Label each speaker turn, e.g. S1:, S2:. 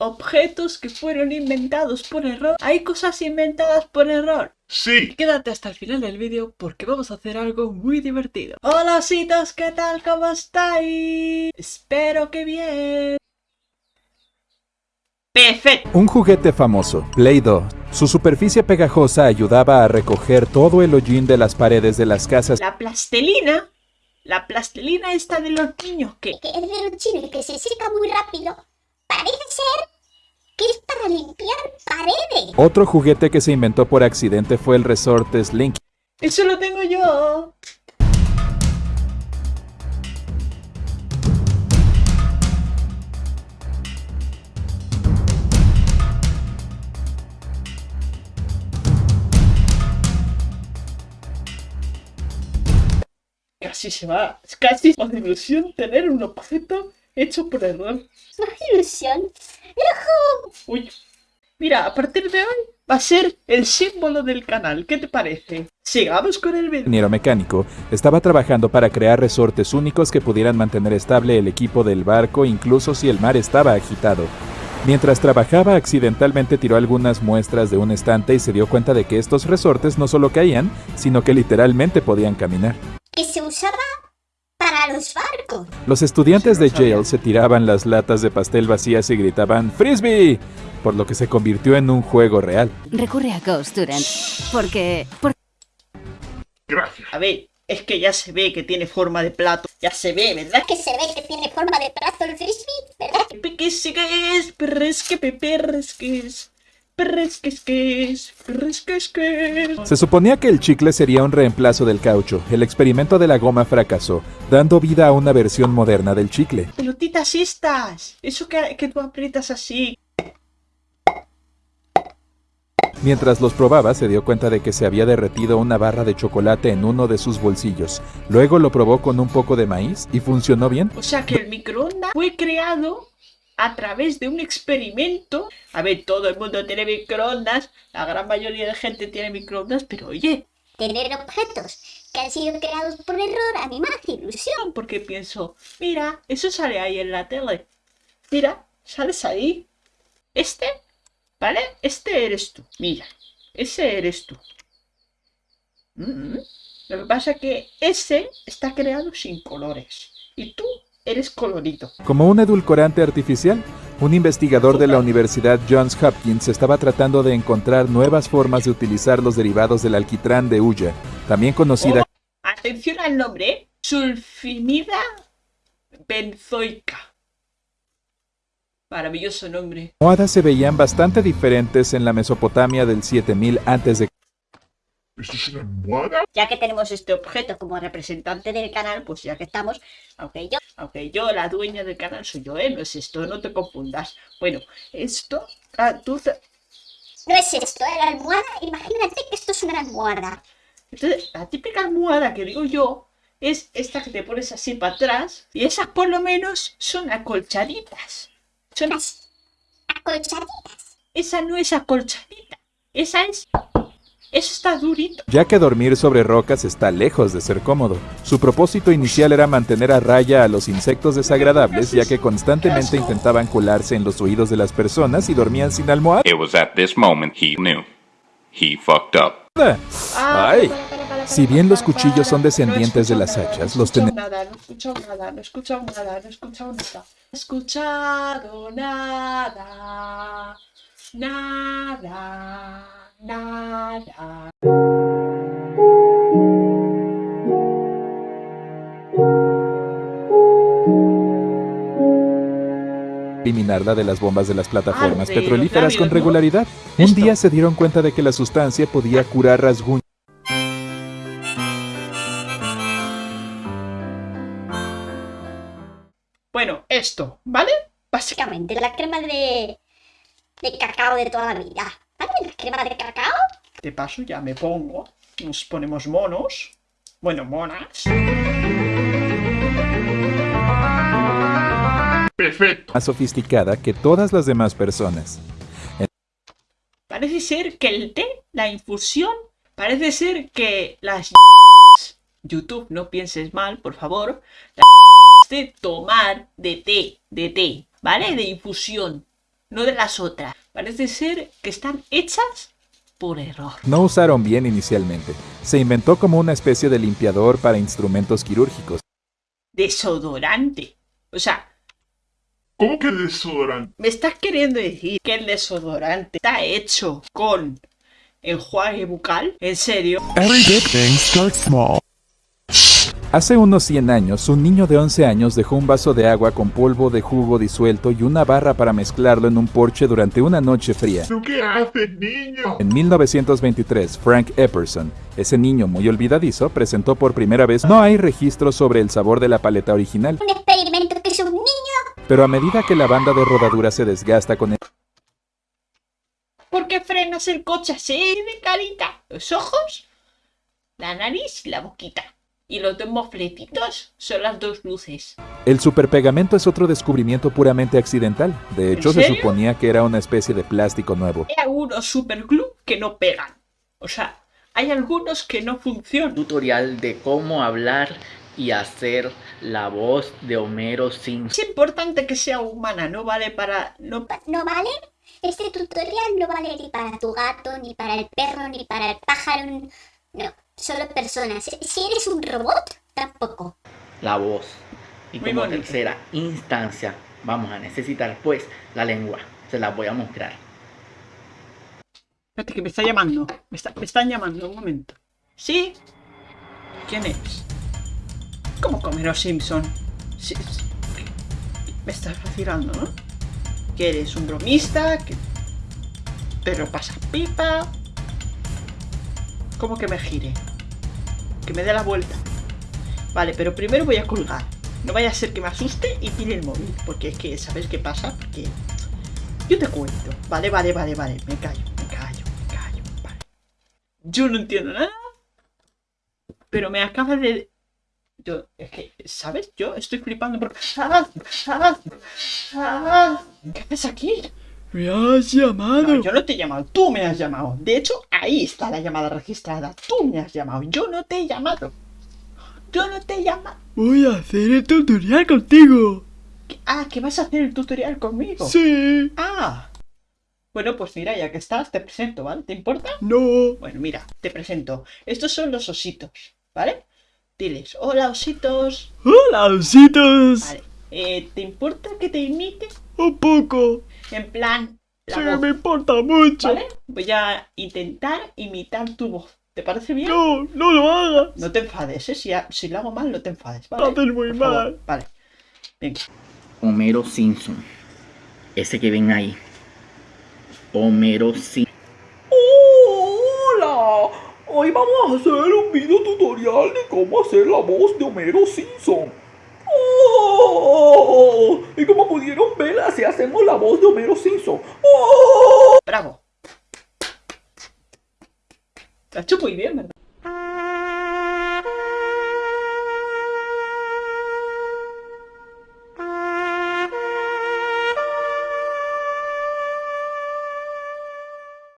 S1: objetos que fueron inventados por error. Hay cosas inventadas por error.
S2: Sí.
S1: Quédate hasta el final del vídeo porque vamos a hacer algo muy divertido. Hola ositos, ¿qué tal? ¿Cómo estáis? Espero que bien. Perfecto.
S3: Un juguete famoso, Play-Doh. Su superficie pegajosa ayudaba a recoger todo el hollín de las paredes de las casas.
S1: La plastelina. La plastelina esta de los niños que...
S4: que es de los chinos que se seca muy rápido, parece ser que es para limpiar paredes.
S3: Otro juguete que se inventó por accidente fue el resorte Slinky.
S1: Eso lo tengo yo. Casi se va. Es casi una ilusión tener un objeto hecho por error.
S4: Una ilusión.
S1: Uy. Mira, a partir de hoy va a ser el símbolo del canal. ¿Qué te parece? Sigamos con el vídeo.
S3: ingeniero mecánico estaba trabajando para crear resortes únicos que pudieran mantener estable el equipo del barco incluso si el mar estaba agitado. Mientras trabajaba accidentalmente tiró algunas muestras de un estante y se dio cuenta de que estos resortes no solo caían, sino que literalmente podían caminar.
S4: Que se usaba para los barcos.
S3: Los estudiantes de Yale se tiraban las latas de pastel vacías y gritaban ¡Frisbee! por lo que se convirtió en un juego real.
S5: Recurre a Ghost Student. Porque. por-
S2: Gracias.
S1: A ver, es que ya se ve que tiene forma de plato. Ya se ve, ¿verdad?
S4: Que se ve que tiene forma de brazo el frisbee, ¿verdad?
S1: Peques que es, perres que peperres que es.
S3: Se suponía que el chicle sería un reemplazo del caucho. El experimento de la goma fracasó, dando vida a una versión moderna del chicle.
S1: Pelotitas estas. Eso que, que tú aprietas así.
S3: Mientras los probaba, se dio cuenta de que se había derretido una barra de chocolate en uno de sus bolsillos. Luego lo probó con un poco de maíz y funcionó bien.
S1: O sea que el microondas fue creado a través de un experimento. A ver, todo el mundo tiene microondas. La gran mayoría de gente tiene microondas. Pero oye,
S4: Tener objetos que han sido creados por error a mí me hace ilusión.
S1: porque pienso, mira, eso sale ahí en la tele. Mira, sales ahí. Este, ¿vale? Este eres tú. Mira, ese eres tú. Mm, Lo que pasa es que ese está creado sin colores. Y tú eres colorido.
S3: Como un edulcorante artificial, un investigador de la Universidad Johns Hopkins estaba tratando de encontrar nuevas formas de utilizar los derivados del alquitrán de hulla, también conocida
S1: Atención al nombre. Sulfimida benzoica. Maravilloso nombre.
S3: como hadas, se veían bastante diferentes en la Mesopotamia del 7000 a.C.
S2: ¿Esto es una almohada?
S1: Ya que tenemos este objeto como representante del canal, pues ya que estamos, aunque yo, aunque yo, la dueña del canal soy yo, ¿eh? No es esto, no te confundas. Bueno, esto, ah, tú, te-
S4: No es esto, ¿eh? la almohada. Imagínate que esto es una almohada.
S1: entonces, la típica almohada que digo yo es esta que te pones así para atrás y esas por lo menos son acolchaditas. Son
S4: Las acolchaditas.
S1: Esa no es acolchadita. Esa es. Eso está durito.
S3: Ya que dormir sobre rocas está lejos de ser cómodo. Su propósito inicial era mantener a raya a los insectos desagradables, ya que constantemente intentaban colarse en los oídos de las personas y dormían sin almohada.
S6: It was at this moment he knew. He fucked up.
S3: Ay. Si bien los cuchillos son descendientes de las hachas, los
S1: no he
S3: tene-
S1: escuchado nada, no he escuchado nada, no he escuchado nada, no he escuchado nada. No he escuchado nada. Nada. Nada.
S3: eliminarla de las bombas de las plataformas petrolíferas con regularidad. Un día se dieron cuenta de que la sustancia podía curar rasguños.
S1: Bueno, esto, ¿vale? Básicamente.
S4: Básicamente, la crema de, de cacao de toda la vida. Crema de cacao.
S1: De paso ya me pongo. Nos ponemos monos. Bueno, monas.
S2: Perfecto.
S3: más sofisticada que todas las demás personas.
S1: Parece ser que el té, la infusión, parece ser que las YouTube, no pienses mal, por favor. Las de tomar de té, de té, ¿vale? De infusión. No de las otras. Parece ser que están hechas por error.
S3: No usaron bien inicialmente. Se inventó como una especie de limpiador para instrumentos quirúrgicos.
S1: Desodorante. O sea,
S2: ¿Cómo que desodorante?
S1: ¿me estás queriendo decir que el desodorante está hecho con enjuague bucal? ¿En serio?
S7: Every big thing starts small.
S3: Hace unos 100 años, un niño de 11 años dejó un vaso de agua con polvo de jugo disuelto y una barra para mezclarlo en un porche durante una noche fría.
S2: ¿Pero qué haces, niño?
S3: En 1923, Frank Epperson, ese niño muy olvidadizo, presentó por primera vez No hay registro sobre el sabor de la paleta original,
S4: Un experimento que es un niño.
S3: pero a medida que la banda de rodadura se desgasta con el
S1: ¿Por qué frenas el coche así de carita? Los ojos, la nariz y la boquita. Y los dos mofletitos son las dos luces.
S3: El superpegamento es otro descubrimiento puramente accidental. De hecho, se suponía que era una especie de plástico nuevo.
S1: Hay algunos superglue que no pegan. O sea, hay algunos que no funcionan.
S8: tutorial de cómo hablar y hacer la voz de Homero Simpson.
S1: Es importante que sea humana, no vale para... No, pa-
S4: ¿No vale? Este tutorial no vale ni para tu gato, ni para el perro, ni para el pájaro. No, solo personas. Si eres un robot, tampoco.
S8: La voz. Y
S1: Muy
S8: como
S1: bonito.
S8: tercera instancia vamos a necesitar pues la lengua. Se las voy a mostrar.
S1: Espérate, que me está llamando. Me, está- me están llamando, un momento. ¿Sí? ¿Quién es? ¿Cómo Homero Simpson? Sí, sí. Me estás vacilando, ¿no? Que eres un bromista, que... Pero pasa pipa... ¿Cómo que me gire? Que me dé la vuelta. Vale, pero primero voy a colgar. No vaya a ser que me asuste y tire el móvil. Porque es que, ¿sabes qué pasa? Porque... Yo te cuento. Vale, vale, vale, vale. Me callo, me callo, me callo. Vale. Yo no entiendo nada. Pero me acaba de... Yo, es que, ¿sabes? Yo estoy flipando porque... ¿Qué haces aquí?
S7: Me has llamado.
S1: No, yo no te he llamado, tú me has llamado. De hecho, ahí está la llamada registrada. Tú me has llamado, yo no te he llamado. Yo no te he llamado.
S7: Voy a hacer el tutorial contigo.
S1: Ah, que vas a hacer el tutorial conmigo.
S7: Sí.
S1: Ah. Bueno, pues mira, ya que estás, te presento, ¿vale? ¿Te importa?
S7: No.
S1: Bueno, mira, te presento. Estos son los ositos, ¿vale? Diles, hola ositos.
S7: Hola, ositos.
S1: Vale. Eh, ¿Te importa que te imite?
S7: Un poco.
S1: En plan, la
S7: Sí,
S1: voz,
S7: me importa mucho.
S1: ¿vale? Voy a intentar imitar tu voz. ¿Te parece bien?
S7: No, no lo hagas.
S1: No te enfades, ¿eh? Si, ha- si lo hago mal, no te enfades, ¿vale?
S7: Lo haces muy
S1: Por favor,
S7: mal.
S1: Vale. Venga.
S8: Homero Simpson. Ese que ven ahí. Homero Simpson.
S7: Hola. Hoy vamos a hacer un video tutorial de cómo hacer la voz de Homero Simpson. Oh, y como pudieron ver, así hacemos la voz de Homero Simpson.
S1: Bravo. Lo has hecho muy bien, ¿verdad?